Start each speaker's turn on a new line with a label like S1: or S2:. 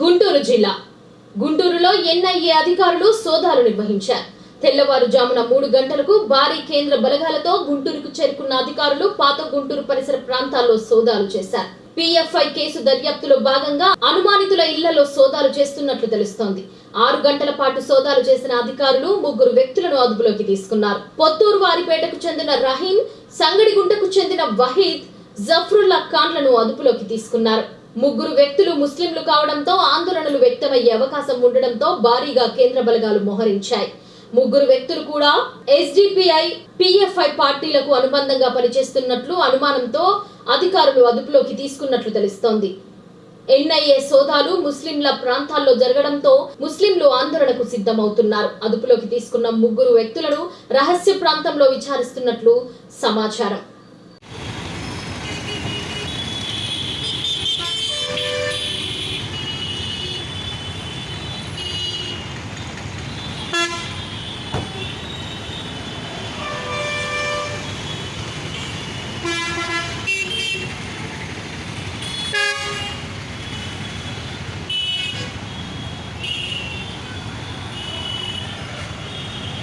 S1: గుంటూరు జిల్లా. గుంటూరులో ఎన్ఐఏ అధికారులు సోదాలు నిర్వహించారు. తెల్లవారుజామున మూడు గంటలకు భారీ కేంద్ర బలగాలతో గుంటూరుకు చేరుకున్న అధికారులు పాత గుంటూరు పరిసర ప్రాంతాల్లో సోదాలు చేశారు. పిఎఫ్ఐ కేసు దర్యాప్తులో భాగంగా అనుమానితుల ఇళ్ళలో సోదాలు చేస్తున్నట్లు తెలుస్తోంది. ఆరు గంటల పాటు సోదాలు చేసిన అధికారులు ముగ్గురు వ్యక్తులను అదుపులోకి తీసుకున్నారు. పొత్తూరు వారిపేటకు చెందిన రహీం సంగడిగుంటకు చెందిన వహీద్ జఫ్రుల్లా ఖాన్లను అదుపులోకి తీసుకున్నారు. ముగ్గురు వ్యక్తులు ముస్లింలు కావడంతో ఆందోళనలు వ్యక్తమయ్యే అవకాశం ఉండడంతో భారీగా కేంద్ర బలగాలు మోహరించాయి. ముగ్గురు వ్యక్తులు కూడా ఎస్డిపిఐ పిఎఫ్ఐ పార్టీలకు అనుబంధంగా పనిచేస్తున్నట్లు అనుమానంతో అధికారులు అదుపులోకి తీసుకున్నట్లు తెలుస్తోంది. ఎన్ఐఏ సోదాలు ముస్లింల ప్రాంతాల్లో జరగడంతో ముస్లింలు ఆందోళనకు సిద్ధమవుతున్నారు. అదుపులోకి తీసుకున్న ముగ్గురు వ్యక్తులను రహస్య ప్రాంతంలో విచారిస్తున్నట్లు సమాచారం.